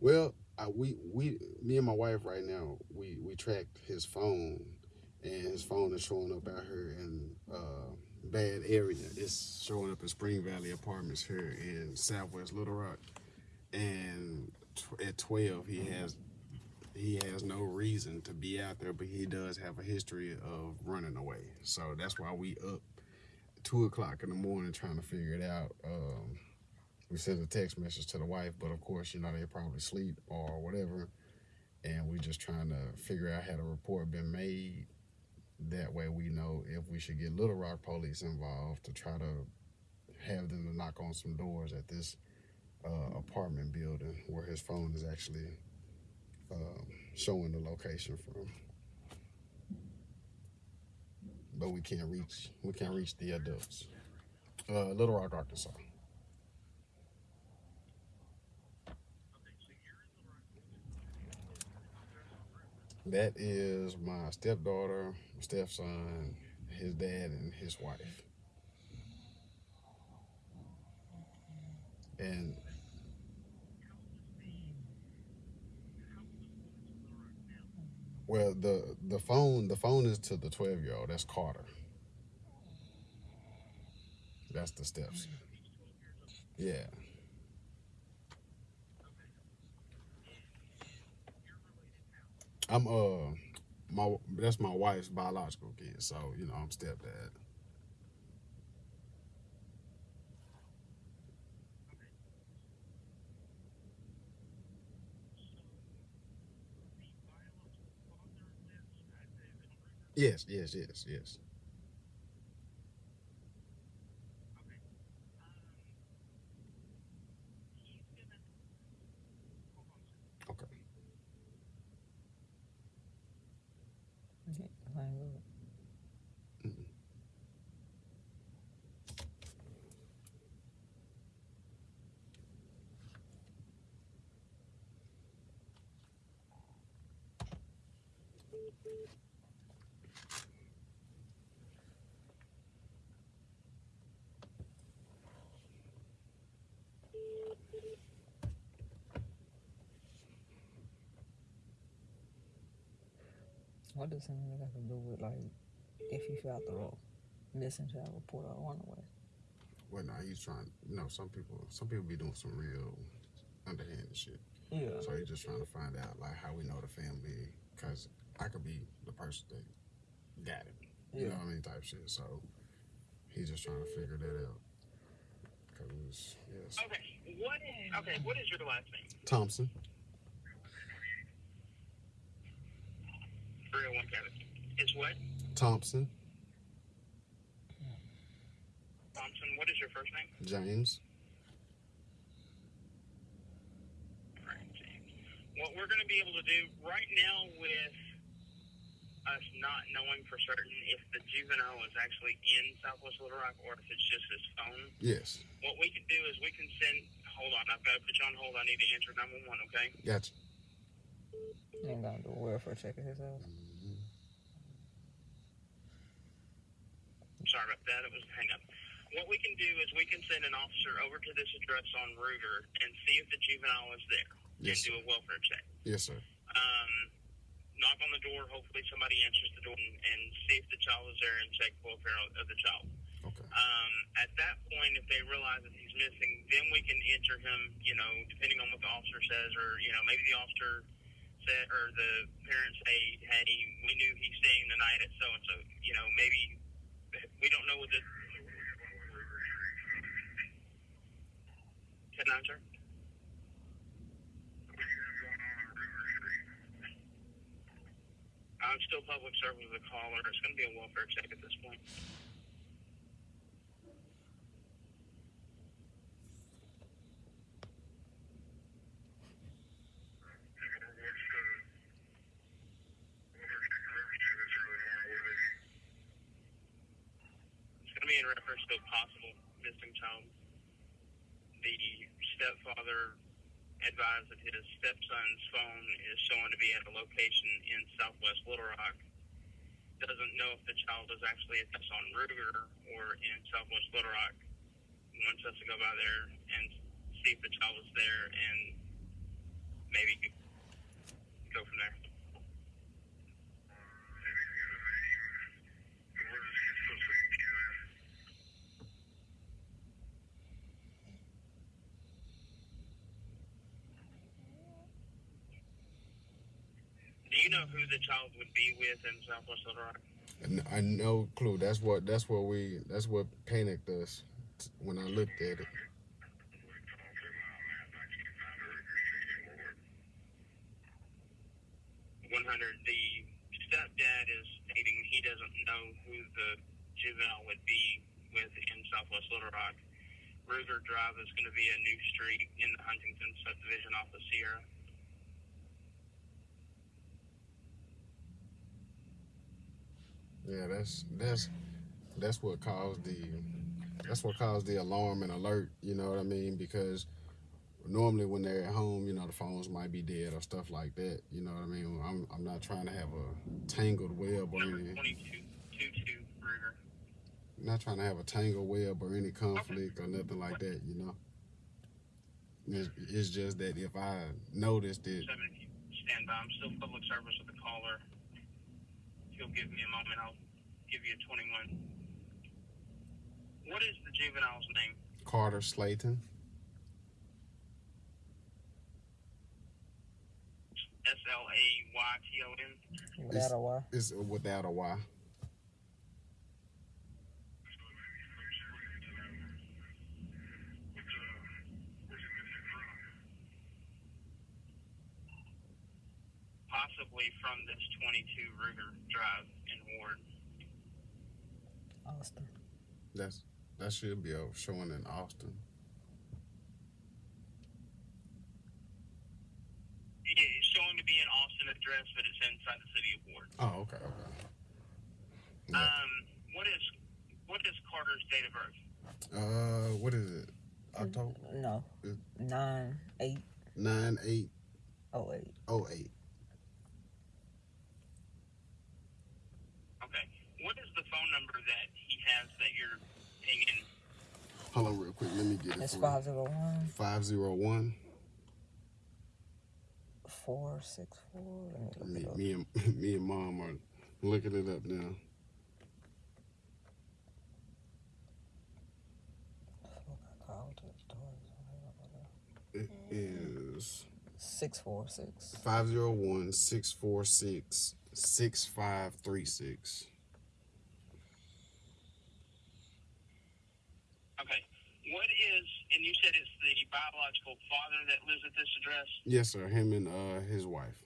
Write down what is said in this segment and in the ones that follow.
Well, I, we we me and my wife right now we we tracked his phone, and his phone is showing up out here in uh, bad area. It's showing up in Spring Valley Apartments here in Southwest Little Rock, and at twelve he has he has no reason to be out there, but he does have a history of running away. So that's why we up two o'clock in the morning trying to figure it out. Um, we sent a text message to the wife, but of course, you know, they probably sleep or whatever. And we're just trying to figure out had a report been made. That way we know if we should get Little Rock police involved to try to have them to knock on some doors at this uh, apartment building where his phone is actually um, showing the location from. But we can't reach we can't reach the adults. Uh, Little Rock, Arkansas. That is my stepdaughter, stepson, his dad, and his wife. And well, the the phone the phone is to the twelve year old. That's Carter. That's the steps. Yeah. I'm uh my that's my wife's biological kid, so you know I'm stepdad. Yes, yes, yes, yes. Okay. Okay, fine, good. Mhm. What does something got to do with like if you filed the missing child report or runaway? Well, now he's trying. You know, some people some people be doing some real underhanded shit. Yeah. So he's just trying to find out like how we know the family, cause I could be the person that got it. You Yeah. know what I mean, type shit. So he's just trying to figure that out. Cause yes, Okay, what is okay? What is your last name? Thompson. Three hundred one Kevin. Is what? Thompson. Thompson. What is your first name? James. Alright, James. What we're going to be able to do right now with us not knowing for certain if the juvenile is actually in Southwest Little Rock or if it's just his phone, Yes. what we can do is we can send. Hold on, I've got to put you on hold. I need to answer nine one one. Okay. Gotcha. Ain't gonna do a welfare check at his house. Sorry about that. It was a hang up. What we can do is we can send an officer over to this address on Ruger and see if the juvenile is there Yes. and do a welfare check. Yes, sir. um, knock on the door. Hopefully, somebody answers the door and, and see if the child is there and check welfare of the child. Okay. Um, at that point, if they realize that he's missing, then we can enter him. You know, depending on what the officer says, or you know, maybe the officer said, or the parents say, "Hey, we knew he's staying the night at so and so." You know, maybe we don't know what the. Ten nine, sir. I'm still public service with a caller. It's going to be a welfare check at this point. It's going a possible missing child. The stepfather advised that his stepson's phone is showing to be at a location in southwest Little Rock. Doesn't know if the child is actually at this on Ruger or in southwest Little Rock. Wants us to go by there and see if the child is there and maybe go from there. You know who the child would be with in Southwest Little Rock? I no clue. That's what that's what we that's what panicked us when I looked at it. 100. The stepdad is stating he doesn't know who the juvenile would be with in Southwest Little Rock. Ruger Drive is going to be a new street in the Huntington subdivision off of Sierra. Yeah, that's that's that's what caused the that's what caused the alarm and alert. You know what I mean? Because normally when they're at home, you know, the phones might be dead or stuff like that. You know what I mean? I'm I'm not trying to have a tangled web or Number any 2222 Ruger. not trying to have a tangled web or any conflict or nothing like that. You know. It's, it's just that if I noticed it, 7 stand by. I'm still public service with the caller. If you'll give me a moment, I'll give you a 21. What is the juvenile's name? Carter Slayton. S L A Y T O N. Without a Y. is without a Y. possibly from this 22 Ruger Drive in Ward. Austin. That's that should be showing in Austin. Yeah, It is showing to be an Austin address, but it's inside the city of Ward. Oh, okay, okay. Yeah. Um, what is what is Carter's date of birth? Uh, what is it? October No. Nine eight nine eight oh eight. oh eight. Okay. What is the phone number that he has that you're pinging? Hold on, real quick. Let me get it. It's for five zero one Five zero one. four six four. Let me Me, look it up. me and me and mom are looking it up now. I called it. It is Six four six. five zero one six four six six five three six. Okay. What is and you said it's the biological father that lives at this address? Yes, sir. Him and uh his wife.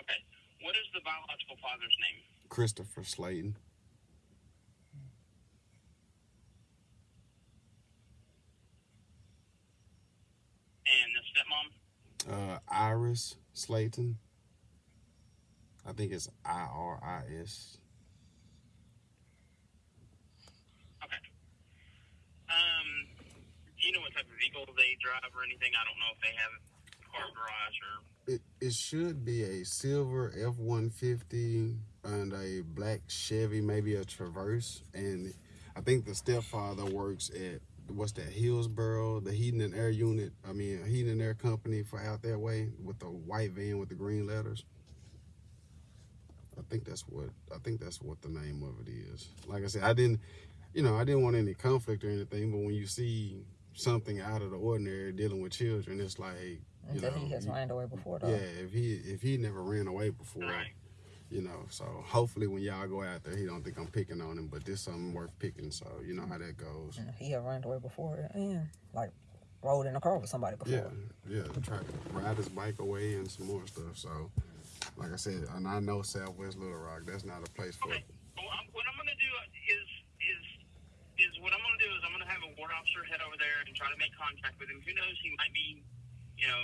Okay. What is the biological father's name? Christopher Slayton. And the stepmom? Uh Iris Slayton. I think it's I R I S. Okay. Um, do you know what type of vehicle they drive or anything? I don't know if they have a car garage or. It it should be a silver F one fifty and a black Chevy, maybe a Traverse. And I think the stepfather works at what's that Hillsboro, the heating and air unit. I mean, heating and air company for out that way with the white van with the green letters. I think that's what I think that's what the name of it is. Like I said, I didn't, you know, I didn't want any conflict or anything. But when you see something out of the ordinary dealing with children, it's like you know, he has you- ran away before though. yeah, if he if he never ran away before, Right. you know. So hopefully when y'all go out there, he don't think I'm picking on him, but this something worth picking. So you know how that goes. And He had ran away before and like rode in a car with somebody before. Yeah, yeah. Try to ride his bike away and some more stuff. So, like I said, and I know Southwest Little Rock. That's not a place for. Okay. Well, I'm, what I'm going to do is is is what I'm going to do is I'm going to have a ward officer head over there and try to make contact with him. Who knows? He might be, you know,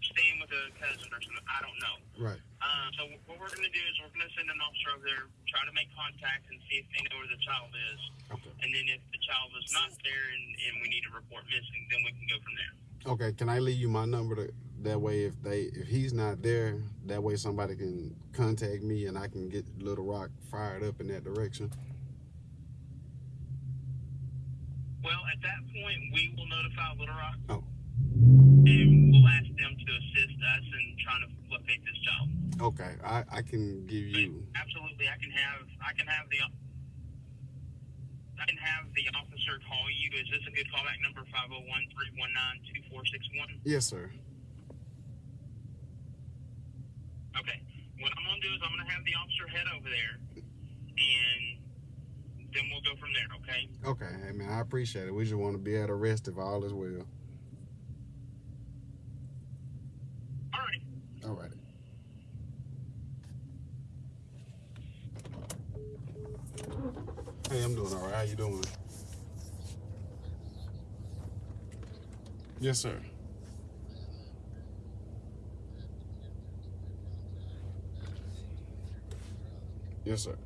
staying with a cousin or something. I don't know. Right. Uh, so what we're going to do is we're going to send an officer over there, try to make contact and see if they know where the child is. Okay. And then if the child is not there and, and we need to report missing, then we can go from there. Okay. Can I leave you my number? To, that way, if they if he's not there, that way somebody can contact me and I can get Little Rock fired up in that direction. Well, at that point, we will notify Little Rock. Oh. and we'll ask them to assist us in trying to locate this child. Okay, I, I can give you. Absolutely, I can have I can have the I can have the officer call you. Is this a good callback number? 501-319-2461? Yes, sir. Okay. What I'm gonna do is I'm gonna have the officer head over there, and then we'll go from there. Okay. Okay, hey man, I appreciate it. We just want to be at a rest if all is well. All right. All right. Hey, I'm doing all right. How you doing? Yes, sir. Yes, sir.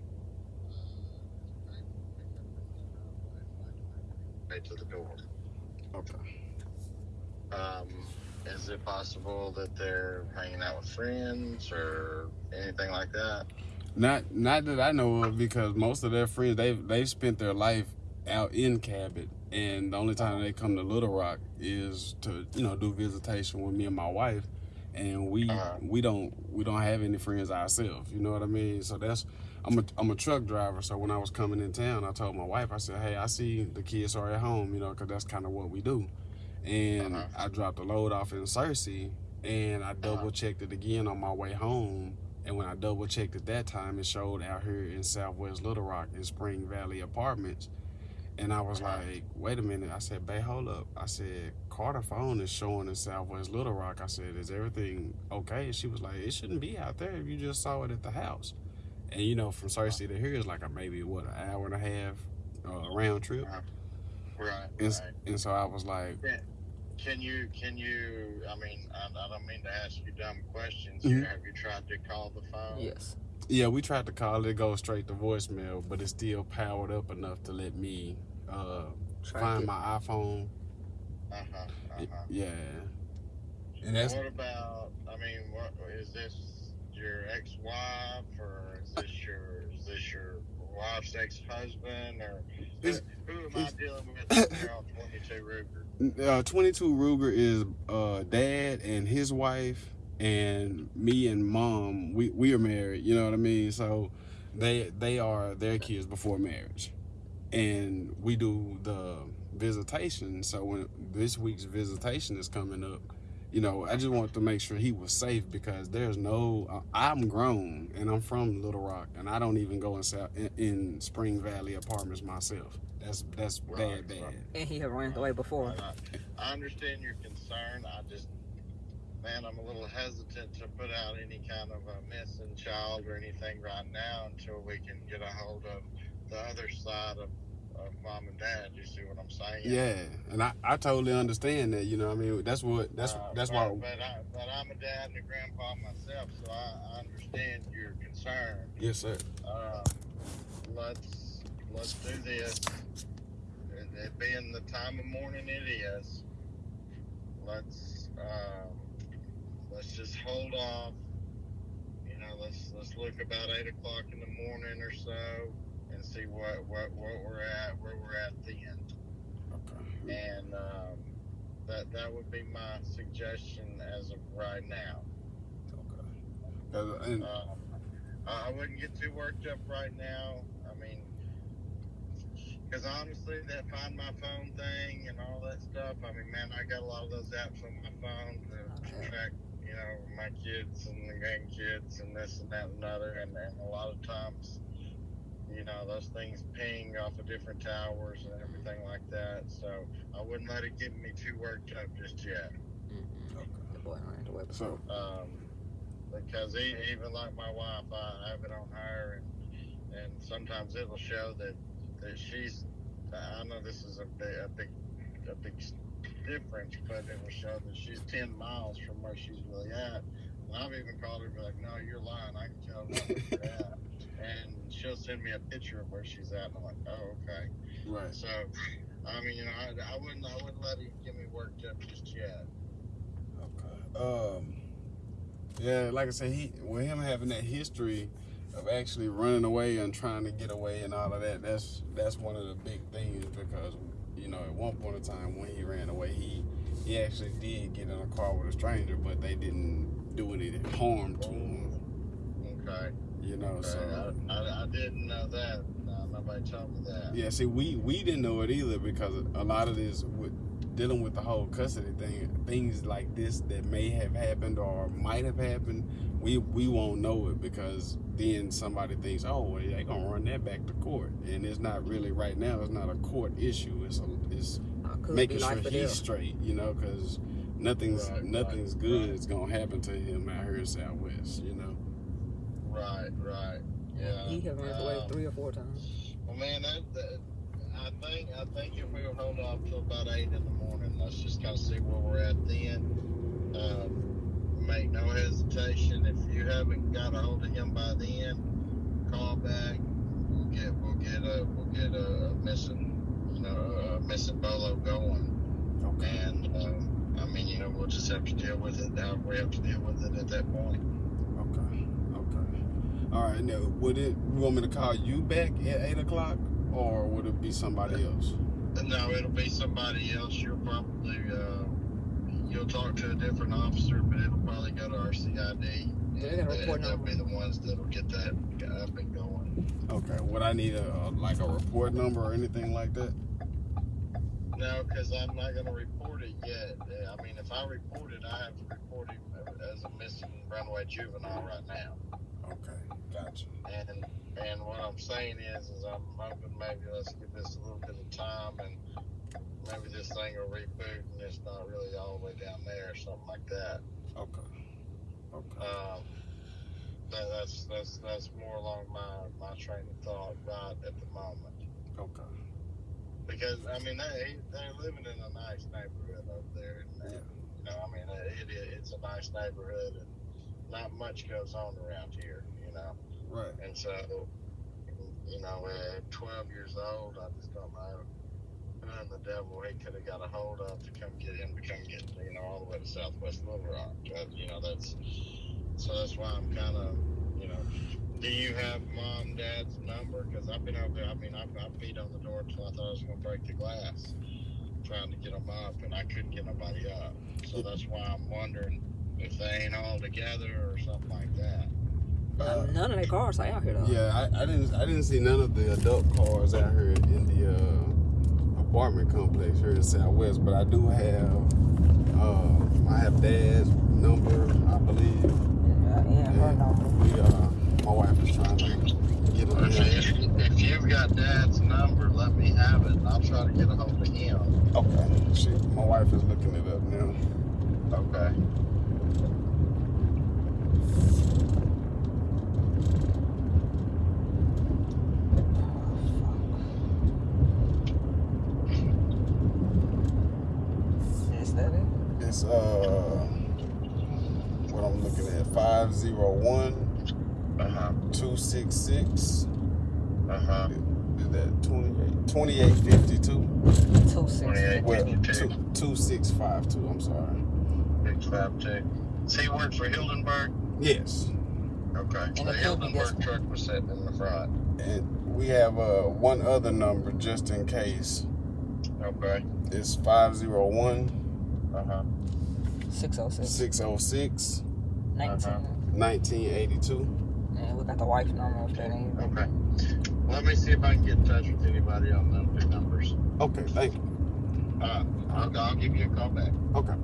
To the door. Okay. Um, is it possible that they're hanging out with friends or anything like that? Not not that I know of because most of their friends they've they've spent their life out in Cabot and the only time they come to Little Rock is to, you know, do visitation with me and my wife. And we Uh-huh. we don't we don't have any friends ourselves, you know what I mean? So that's I'm a I'm a truck driver, so when I was coming in town, I told my wife, I said, "Hey, I see the kids are at home, you know, because that's kind of what we do." And Uh-huh. I dropped the load off in Searcy, and I double checked it again on my way home. And when I double checked it that time, it showed out here in Southwest Little Rock in Spring Valley Apartments. And I was like, wait a minute. I said, babe, hold up. I said, Carter phone is showing in Southwest Little Rock. I said, is everything okay? And she was like, it shouldn't be out there if you just saw it at the house. And you know, from Searcy to here is like a maybe what an hour and a half uh, round trip. Right. And, right. and so I was like, Can you, can you, I mean, I, I don't mean to ask you dumb questions Mhm. here. Have you tried to call the phone? Yes. yeah, we tried to call it, go straight to voicemail, but it's still powered up enough to let me uh, find it. my iPhone. Uh-huh, uh-huh. Yeah. And that's What about, I mean, what, is this your ex-wife or is this your, is this your wife's ex-husband or who, who am I dealing with 22 Ruger? uh, 22 Ruger is uh, dad and his wife, and me and mom. We we are married. You know what I mean? So they they are their kids before marriage, and we do the visitation. So when this week's visitation is coming up, you know, I just want to make sure he was safe because there's no. Uh, I'm grown and I'm from Little Rock, and I don't even go in South in, in Spring Valley apartments myself. That's that's Right, bad, bad. right. And he had ran away before. I, I understand your concern. I just, man, I'm a little hesitant to put out any kind of a missing child or anything right now until we can get a hold of the other side of, of mom and dad. You see what I'm saying? Yeah, and I, I totally understand that. You know, what I mean, that's what that's Uh, that's but, why. But, I, but I'm a dad and a grandpa myself, so I, I understand your concern. Yes, sir. Uh, let's let's do this. It, it being the time of morning it is. Let's um, let's just hold off. You know, let's let's look about eight o'clock in the morning or so, and see what what what we're at, where we're at then. Okay. And um, that that would be my suggestion as of right now. Okay. 'Cause- and- Um, I I wouldn't get too worked up right now. I mean, because honestly, that find my phone thing and all that stuff. I mean, man, I got a lot of those apps on my phone to, to track, you know, my kids and the grandkids and this and that and another. And, and a lot of times, you know, those things ping off of different towers and everything like that. So I wouldn't let it get me too worked up just yet. Mm-hmm. The boy ran away before. so um, because e- even like my wife, I have it on her, and and sometimes it'll show that that she's. I know this is a big a big a big difference, but it will show that she's ten miles from where she's really at. And I've even called her and be like, "No, you're lying. I can tell where you're at." And she'll send me a picture of where she's at, and I'm like, "Oh, okay." right. So, I mean, you know, I, I wouldn't I wouldn't let him get me worked up just yet. Okay. Um. Yeah, like I said, he with him having that history of actually running away and trying to get away and all of that. That's that's one of the big things because you know at one point in time when he ran away, he he actually did get in a car with a stranger, but they didn't do any harm to. You know, okay. so I, I, I didn't know that. No, nobody told me that. yeah. See, we we didn't know it either because a lot of this with dealing with the whole custody thing, things like this that may have happened or might have happened, we we won't know it because then somebody thinks, oh, well, they gonna run that back to court, and it's not really right now. It's not a court issue. It's a it's making sure he's death. straight, you know, because nothing's Right, nothing's right, good right. is gonna happen to him out here in Southwest, you know. Right, right. Yeah. He have ran away um, three or four times. Well, man, that, that, I think I think if we'll hold off till about eight in the morning, let's just kind of see where we're at then. Um, make no hesitation. If you haven't got a hold of him by then, call back. We'll get we'll get a we'll get a, missing you know a missing bolo going. Okay. And um, I mean you know we'll just have to deal with it. How we have to deal with it at that point. Okay. Okay. All right. Now, would it? You want me to call you back at eight o'clock, or would it be somebody else? No, it'll be somebody else. You'll probably uh, you'll talk to a different officer, but it'll probably go to our CID. They got a and report they'll be the ones that'll get that up and going. Okay. Would I need a, a like a report number or anything like that? No, because I'm not going to report it yet. Uh, I mean, if I report it, I have to report him as a missing runaway juvenile right now. Okay. Gotcha. And and what I'm saying is, is I'm hoping maybe let's give this a little bit of time and maybe this thing will reboot and it's not really all the way down there or something like that. Okay. Okay. Um, that, that's that's that's more along my my train of thought right at the moment Okay. because I mean they they're living in a nice neighborhood over there. And, Yeah. You know, I mean it, it it's a nice neighborhood and not much goes on around here. You know. Right. And so, you know, at 12 years old, I just don't know who in the devil he could have got a hold of to come get him to come get, you know, all the way to Southwest Little Rock. That, you know, that's, so that's why I'm kind of, you know, do you have mom, dad's number? Because I've been over there, I mean, I, I beat on the door until I thought I was going to break the glass trying to get them up, and I couldn't get nobody up. So that's why I'm wondering if they ain't all together or something like that. Uh, None of their cars are out here though. Yeah, I, I didn't I didn't see none of the adult cars out here in the uh, apartment complex here in Southwest, but I do have uh, I have dad's number, I believe. Yeah, yeah, her And number. we uh, my wife is trying to get on If, him. if, if you've got dad's number, let me have it, and I'll try to get a hold of him. Okay, she, my wife is looking it up now. Okay. Is that it? It's uh what I'm looking at 501 Uh huh. 266 Uh huh. is that 28 2852 Two six. Twenty-eight. well 52. two, 2652 I'm sorry Six five two. See, he worked for Hildenberg. Yes Okay. And The the company gets- Hildenberg truck was sitting in the front. and we have uh one other number just in case Okay. it's 501 Uh huh. Six oh six. 606 Nineteen. Uh-huh. 1982 And we got the wife number if that ain't. Okay. Let me see if I can get in touch with anybody on them two numbers. okay thank you Uh, I'll, I'll give you a call back. okay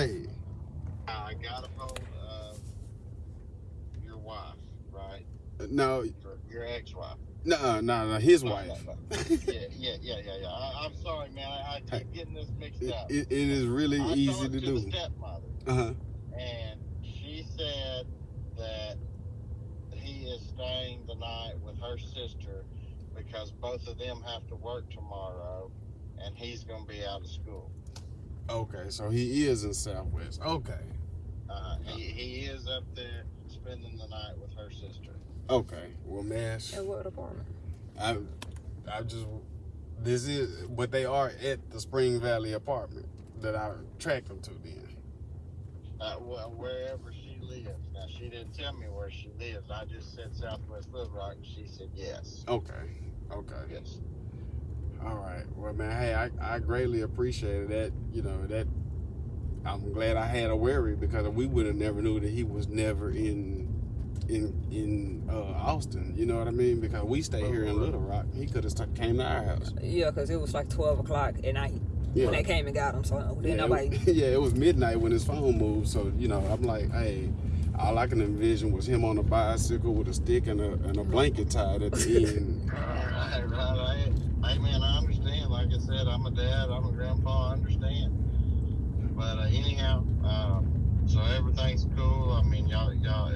hey I got a hold of your wife, right? no Your, your ex-wife. no no no his No, wife no, yeah, yeah, yeah, yeah, yeah. I, I'm sorry, man. I, I keep getting this mixed It, up. it, it is really I easy to to do. the stepmother, Uh-huh. and she said that he is staying the night with her sister because both of them have to work tomorrow, and he's going to be out of school. Okay, so he is in Southwest. Okay. Uh, he, he is up there spending the night with her sister. Okay. Well, Mash, At what apartment? I, I just, this is, but they are at the Spring Valley apartment that I tracked them to then. Uh, well, wherever she lives. Now, she didn't tell me where she lives. I just said Southwest Little Rock, and she said yes. Okay. Okay. Yes. All right. Well, man, hey, I, I greatly appreciated that. You know that. I'm glad I had a worry because we would have never knew that he was never in in in uh, Austin. You know what I mean? Because we stay here in Little Rock. He could have came to our house. Yeah, because it was like 12 o'clock at night Yeah. when they came and got him. So then yeah, nobody. It, yeah, it was midnight when his phone moved. So you know, I'm like, hey, all I can envision was him on a bicycle with a stick and a and a blanket tied at the end. Right, right. I, hey, man, I understand. Like I said, I'm a dad. I'm a grandpa. I understand. But uh, anyhow, um, so everything's cool. I mean, y'all, y'all,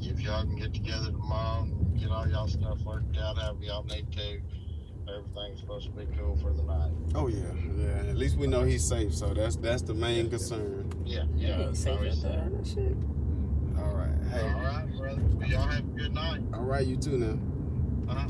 if y'all can get together tomorrow and get all y'all stuff worked out, however y'all need to, everything's supposed to be cool for the night. Oh yeah, yeah. At least we know he's safe. So that's that's the main concern. Yeah, Yeah, yeah. ain't safe out there. safe. Shit. All right. Hey. All right, brother. Y'all have a good night. All right. You too now. Uh-huh.